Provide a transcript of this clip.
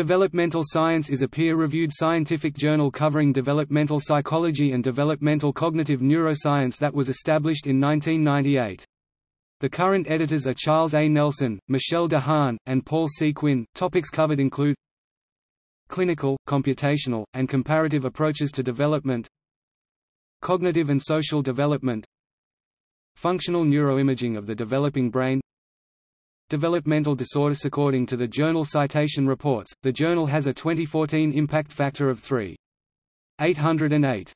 Developmental Science is a peer-reviewed scientific journal covering developmental psychology and developmental cognitive neuroscience that was established in 1998. The current editors are Charles A. Nelson, Michelle de Haan, and Paul C. Quinn. Topics covered include clinical, computational, and comparative approaches to development cognitive and social development functional neuroimaging of the developing brain developmental disorders. According to the journal Citation Reports, the journal has a 2014 impact factor of 3.808.